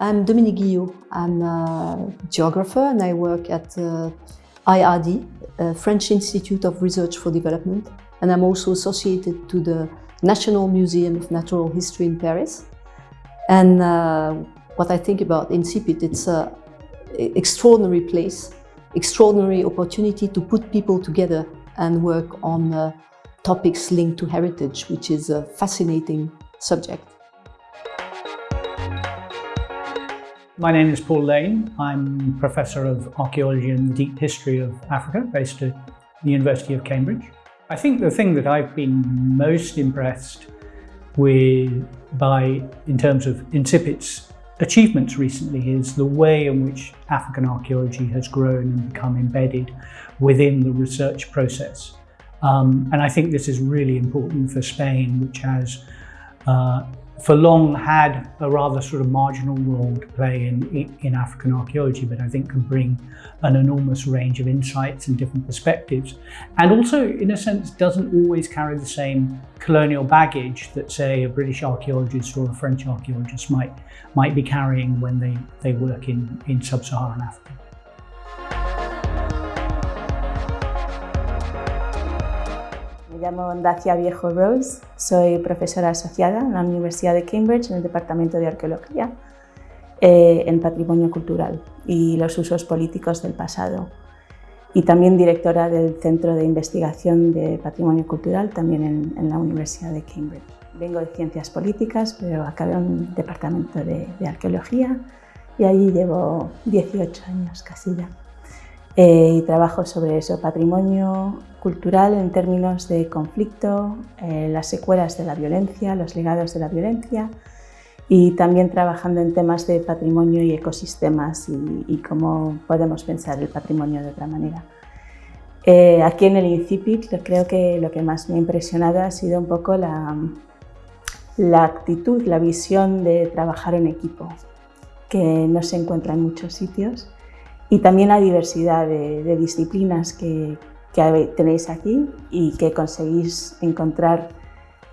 I'm Dominique Guillot. I'm a geographer and I work at uh, IRD, French Institute of Research for Development. And I'm also associated to the National Museum of Natural History in Paris. And uh, what I think about Incipit, it's an extraordinary place, extraordinary opportunity to put people together and work on uh, topics linked to heritage, which is a fascinating subject. My name is Paul Lane. I'm Professor of Archaeology and Deep History of Africa based at the University of Cambridge. I think the thing that I've been most impressed with by, in terms of Incipit's achievements recently is the way in which African archaeology has grown and become embedded within the research process. Um, and I think this is really important for Spain, which has uh, for long had a rather sort of marginal role to play in, in African archaeology, but I think can bring an enormous range of insights and different perspectives. And also, in a sense, doesn't always carry the same colonial baggage that, say, a British archaeologist or a French archaeologist might, might be carrying when they, they work in, in sub-Saharan Africa. Me llamo Dacia Viejo Rose, soy profesora asociada en la Universidad de Cambridge en el Departamento de Arqueología eh, en Patrimonio Cultural y los usos políticos del pasado y también directora del Centro de Investigación de Patrimonio Cultural también en, en la Universidad de Cambridge. Vengo de Ciencias Políticas, pero acabé en un departamento de, de Arqueología y allí llevo 18 años casi ya. Eh, y trabajo sobre eso, patrimonio cultural en términos de conflicto, eh, las secuelas de la violencia, los legados de la violencia y también trabajando en temas de patrimonio y ecosistemas y, cómo podemos pensar el patrimonio de otra manera. Eh, aquí en el Incipit creo que lo que más me ha impresionado ha sido un poco la, la actitud, la visión de trabajar en equipo, que no se encuentra en muchos sitios y también la diversidad de, disciplinas que, tenéis aquí y que conseguís encontrar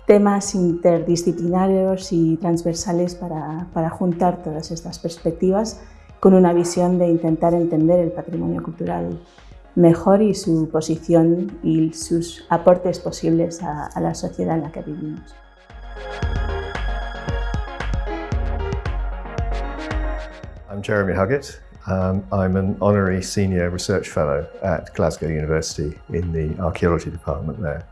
temas interdisciplinarios y transversales para, para, juntar todas estas perspectivas con una visión de intentar entender el patrimonio cultural mejor y su posición y sus aportes posibles a, a la sociedad en la que vivimos. I'm Jeremy Huggett. Um, I'm an honorary senior research fellow at Glasgow University in the archaeology department there.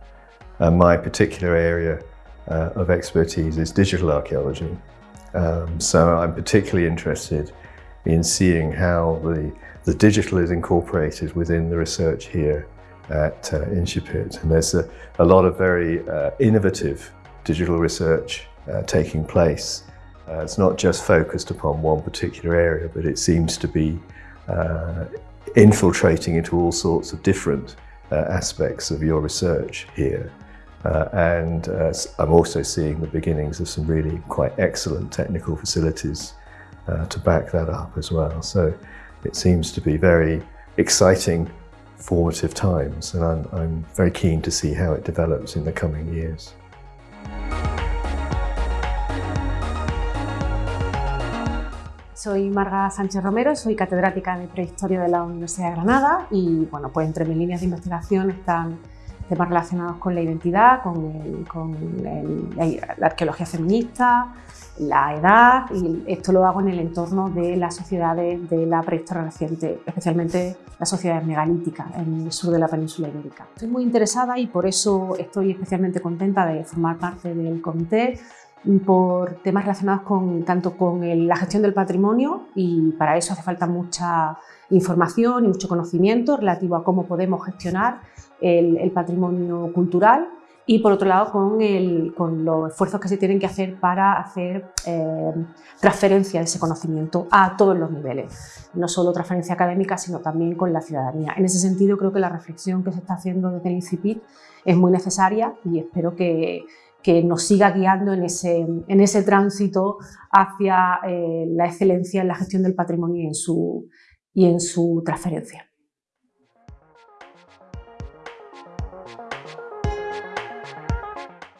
And my particular area uh, of expertise is digital archaeology. Um, so I'm particularly interested in seeing how the, the digital is incorporated within the research here at uh. And there's a, a lot of very uh, innovative digital research uh, taking place uh, it's not just focused upon one particular area, but it seems to be uh, infiltrating into all sorts of different uh, aspects of your research here. Uh, and uh, I'm also seeing the beginnings of some really quite excellent technical facilities uh, to back that up as well. So it seems to be very exciting, formative times, and I'm, I'm very keen to see how it develops in the coming years. Soy Marga Sánchez Romero, soy catedrática de Prehistoria de la Universidad de Granada y bueno, pues entre mis líneas de investigación están temas relacionados con la identidad, con, la, arqueología feminista, la edad y esto lo hago en el entorno de las sociedades de la prehistoria reciente, especialmente las sociedades megalíticas en el sur de la península ibérica. Estoy muy interesada y por eso estoy especialmente contenta de formar parte del comité por temas relacionados con, tanto con la gestión del patrimonio y para eso hace falta mucha información y mucho conocimiento relativo a cómo podemos gestionar el, patrimonio cultural y por otro lado con, con, los esfuerzos que se tienen que hacer para hacer eh, transferencia de ese conocimiento a todos los niveles, no solo transferencia académica sino también con la ciudadanía. En ese sentido creo que la reflexión que se está haciendo desde el ICIPIT es muy necesaria y espero que, que nos siga guiando en ese, en ese tránsito hacia eh, la excelencia en la gestión del patrimonio y en su, y en su transferencia.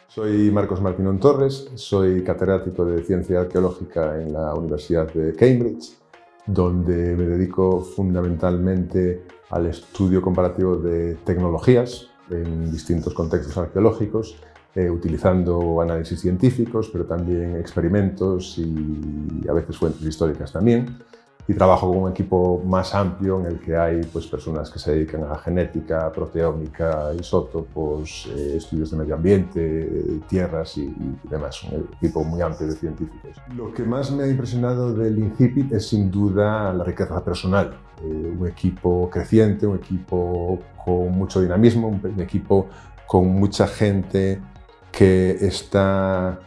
Soy Marcos Martínón Torres, soy catedrático de Ciencia Arqueológica en la Universidad de Cambridge, donde me dedico fundamentalmente al estudio comparativo de tecnologías en distintos contextos arqueológicos, eh, utilizando análisis científicos, pero también experimentos y a veces fuentes históricas también y trabajo con un equipo más amplio en el que hay pues, personas que se dedican a genética, proteómica, isótopos, eh, estudios de medio ambiente, tierras y, demás. Un equipo muy amplio de científicos. Lo que más me ha impresionado del INCIPIT es sin duda la riqueza personal. Eh, un equipo creciente, un equipo con mucho dinamismo, un equipo con mucha gente que está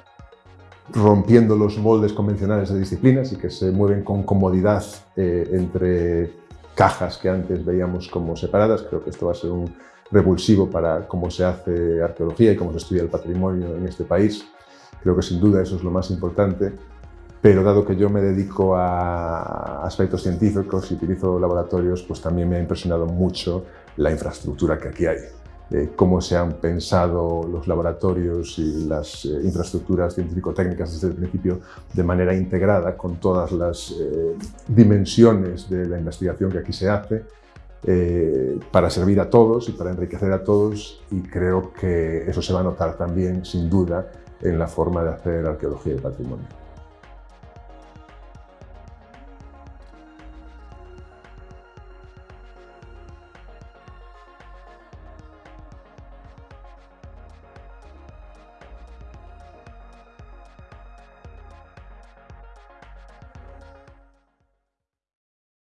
rompiendo los moldes convencionales de disciplinas y que se mueven con comodidad eh, entre cajas que antes veíamos como separadas. Creo que esto va a ser un revulsivo para cómo se hace arqueología y cómo se estudia el patrimonio en este país. Creo que sin duda eso es lo más importante, pero dado que yo me dedico a aspectos científicos y utilizo laboratorios, pues también me ha impresionado mucho la infraestructura que aquí hay cómo se han pensado los laboratorios y las eh, infraestructuras científico-técnicas desde el principio de manera integrada con todas las eh, dimensiones de la investigación que aquí se hace eh, para servir a todos y para enriquecer a todos y creo que eso se va a notar también sin duda en la forma de hacer arqueología y patrimonio.